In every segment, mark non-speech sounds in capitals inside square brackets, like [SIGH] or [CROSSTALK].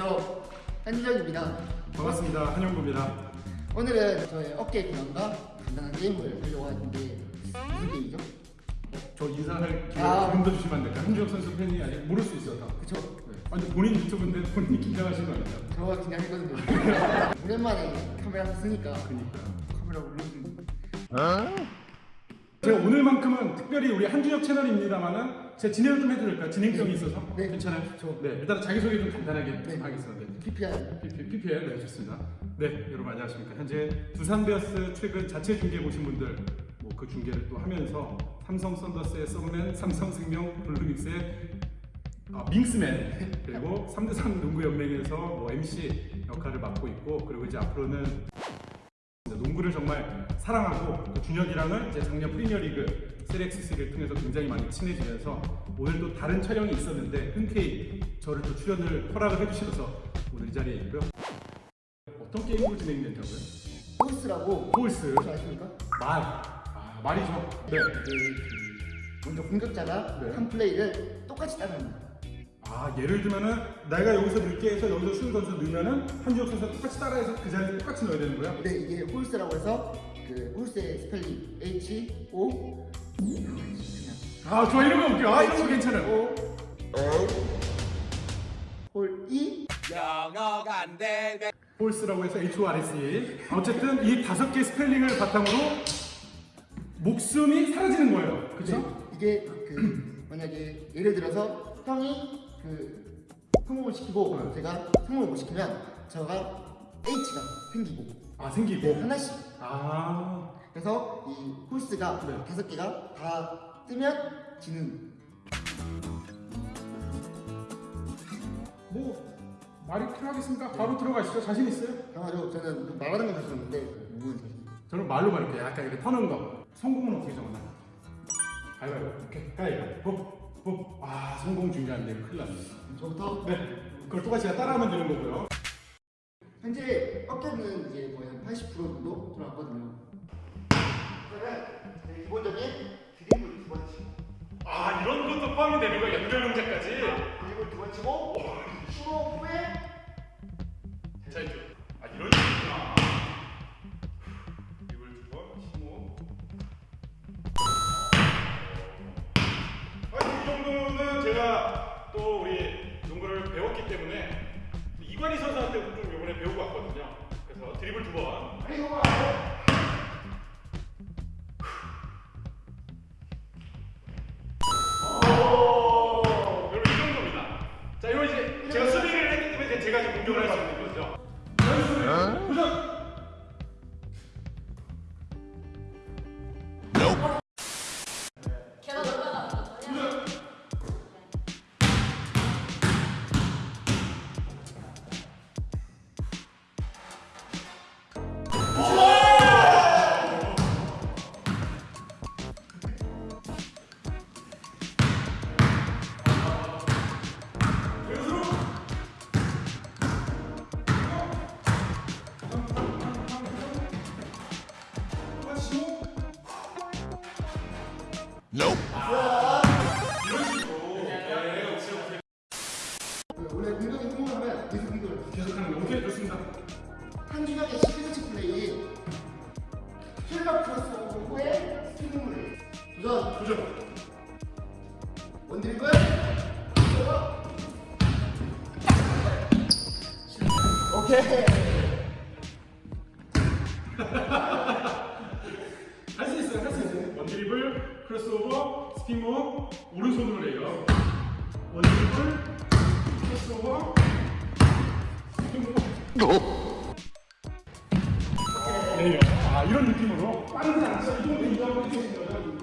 한준혁입니다. 반갑습니다. 한영구입니다. 오늘은 저의 어깨 근황과 간단한 게임을 하려고 하는데 무슨 게임이죠? 저 인사할 기회 아. 좀더 주시면 안 될까요? 한주혁 선수 팬이 아직 모를 수 있어서. 그쵸? 네. 아니 본인 유튜브인데 본인이 긴장하신 거 아니죠? 저가 긴장했거든요. 오랜만에 카메라 쓰니까 그러니까. 카메라 울렁증. 제가 오늘만큼은 특별히 우리 한주혁 채널입니다만은 제가 진행을 좀 해드릴까요? 진행성이 있어서. 네. 괜찮아요? 좋죠. 네. 일단 자기소개 좀 간단하게 네. 하겠습니다. 네. PPR. PP, PPL 네 좋습니다. 네 여러분 안녕하십니까. 현재 두산 베어스 최근 자체 중계 보신 분들 뭐 그 중계를 또 하면서 삼성 썬더스의 썸맨, 삼성생명 블루밍스의 아, 밍스맨 그리고 3대3 농구연맹에서 뭐 MC 역할을 맡고 있고 그리고 이제 앞으로는 농구를 정말 사랑하고 또 준혁이랑은 이제 작년 프리미어리그 3x3를 통해서 굉장히 많이 친해지면서 오늘 또 다른 촬영이 있었는데 흔쾌히 저를 또 출연을 허락을 해주셔서 오늘 이 자리에 있고요. 어떤 게임으로 진행된다고요? horse라고 horse, 혹시 아십니까? 말, 아, 말이죠. 네. 그, 그 먼저 공격자가 네. 한 플레이를 똑같이 따릅니다. 아 예를 들면은 내가 여기서 넣을게 해서 여기서 슛 던져 넣으면은 한지혁 선수가 똑같이 따라해서 그 자리에 똑같이 넣어야 되는 거야? 근데 이게 horse라고 해서 그 horse의 스펠링 H O 아 좋아 이런 거 웃겨. 아 이런 거 괜찮아요. 홀 E 영어가 안 되네. horse라고 해서 H-O-R-S-E 어쨌든 이 다섯 개 스펠링을 바탕으로 목숨이 사라지는 거예요 그쵸? 네, 이게 그 만약에 예를 들어서 형이 그 성공을 시키고 제가 성공을 못 시키면 저가 H가 생기고. 아 생기고? 네, 하나씩. 아. 그래서 이 horse가 네. 다섯 개가 다 뜨면 지는. 뭐 말이 필요하겠습니까? 바로 들어가시죠. 자신 있어요? 당연하죠 저는 그 말하는 건 자신 자신 있어요. 저는 말로 말할게요. 약간 이렇게 터는 거. 성공은 어떻게 정하나요? 가위바위보. 오케이. 가위바위보 아 성공 중요한데 큰일 났네. 저부터? 네. 그걸 똑같이 따라하면 되는 거고요. 현재 어깨는 이제 거의 한 80% 정도 들어갔거든요. 그러면 기본적인 드리블 두번 치고. 아 이런 것도 포함이 되는 거야 연결 동작까지? 드리블 두번 치고 슈로 후에 자 제가 또 우리 농구를 배웠기 때문에 이관희 선수한테 좀 이번에 배우고 왔거든요 그래서 드리블 이거 알아요? 여러분 이 정도입니다 자 이거 이제 제가 수비를 했기 때문에 제가 이제 공격을 할 수 있는 거죠 도전! 원래 공격이 성공하면 계속 공격을 해요. 계속하는 거 오케이 좋습니다. 한준혁의 시그니처 플레이 killer cross 후에 spin move 도전 도전 one드리블 오케이 크로스오버, spin move, 오른손으로 해요. 원드리블, 크로스오버, 스피모. 네, 아 이런 느낌으로 빠르지 않죠? 이 정도 이 정도 이 정도.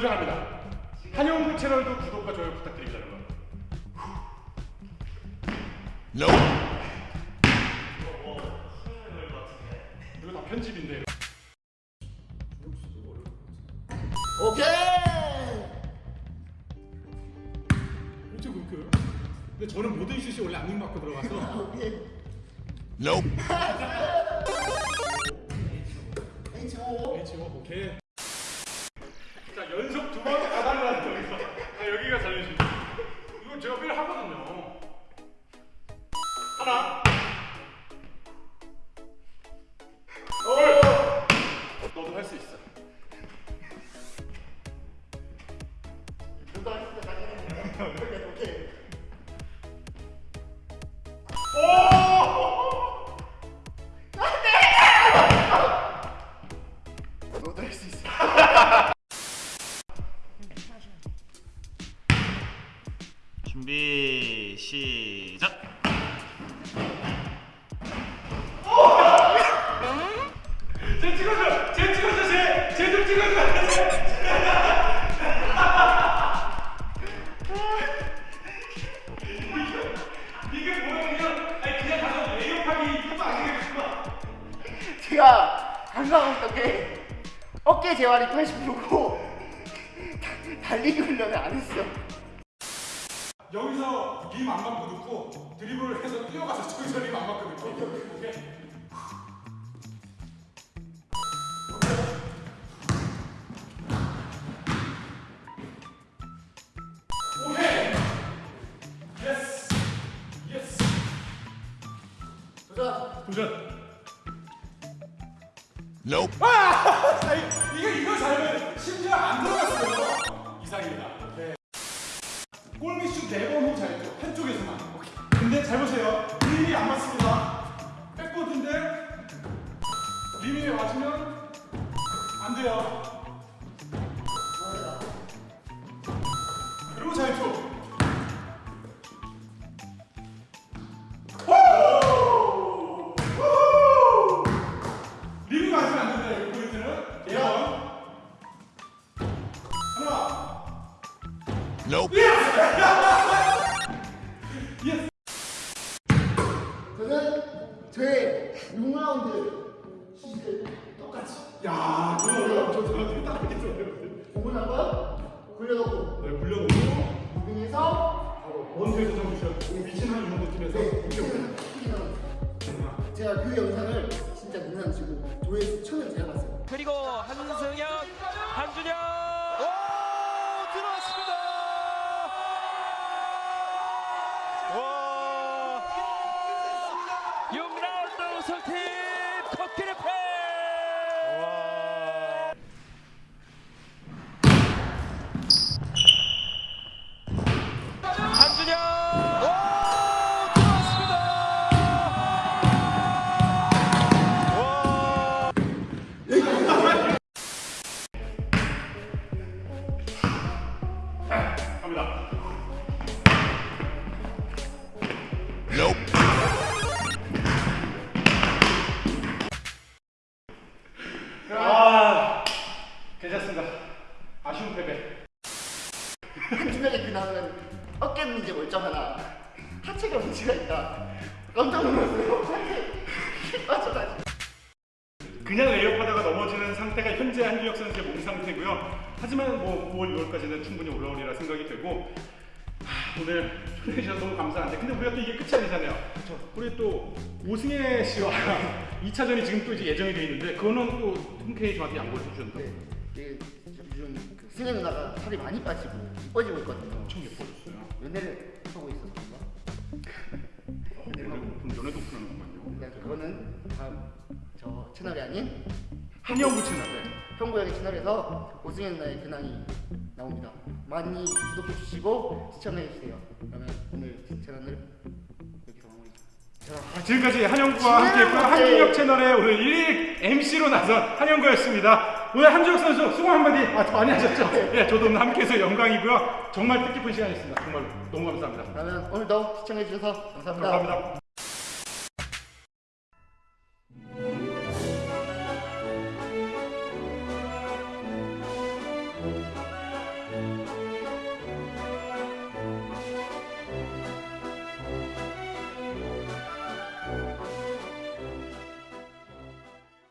도전합니다. 한영구 채널도 구독과 좋아요 부탁드립니다, 여러분. 이거 다 편집인데. 오케이. 어째 그렇게? 근데 저는 모든 슛이 원래 안ning 맞고 들어가서 오 [LAUGHS] 연속 두번 가달라는 재활이 80%고 [LAUGHS] 달리기 훈련을 안 했어. 여기서 림안 맞고 넣고 드리블을 해서 뛰어가서 저기서 림안 맞고 넣고 오케이? 오케이 yes yes 도전. 도전 아! 아니, 이게 이거 잘하면 심지어 안 들어갔어요. 이상입니다. 네. 골밑슛 4번 후 잘했죠. 한쪽에서만. 근데 잘 보세요. 림이 안 맞습니다. 백보드인데 림이 맞으면 안 돼요. 예스. 저는 저의 6라운드 시즌 똑같이. 야, 이거 저 저한테 딱 했어요. 공을 한번 굴려놓고. 네, 굴려놓고. 무빙에서 원투에서 좀 주셔. 미친 한 정도쯤에서. 네, 제가 그 영상을 갑니다. 아, 괜찮습니다. 아쉬운 패배. 한준혁의 그 나오는 어깨는 이제 멀쩡 하나 하체가 문제가 있다. 깜짝 놀랐어요. [LAUGHS] 빠져가지고. 그냥 넘어지는 상태가 현재 한규혁 선수의 몸 상태고요. 하지만 뭐 9월 6월까지는 충분히 올라오리라 생각이 되고 하, 오늘 초대해 주셔서 너무 감사한데 근데 우리가 또 이게 끝이 아니잖아요. 우리 또 오승혜 씨와 [LAUGHS] 2차전이 지금 또 이제 예정이 돼 있는데 그거는 또 흔쾌히 저한테 양보를 해주셨는데 네, 이게 요즘 그 승현 누나가 살이 많이 빠지고 이뻐지고 있거든요. 엄청 예뻐졌어요. 연애를 하고 있어서 그런가? 연애도 오픈하는구만요. 근데 그거는 다음 저 채널이 아닌 한영구 채널. 형구역의 채널에서 오승현 누나의 근황이 나옵니다. 많이 구독해 주시고 시청해 주세요. 그러면 오늘 채널을 여기서 마무리. 아, 지금까지 한영구와 함께했고요. 한준혁 채널의 오늘 1일 MC로 나선 한영구였습니다. 오늘 한준혁 선수 수고 한마디 아, 많이 하셨죠? 예, 저도 오늘 함께해서 영광이고요. 정말 뜻깊은 시간이었습니다. 정말 너무 감사합니다. 그러면 오늘도 시청해 주셔서 감사합니다. 감사합니다.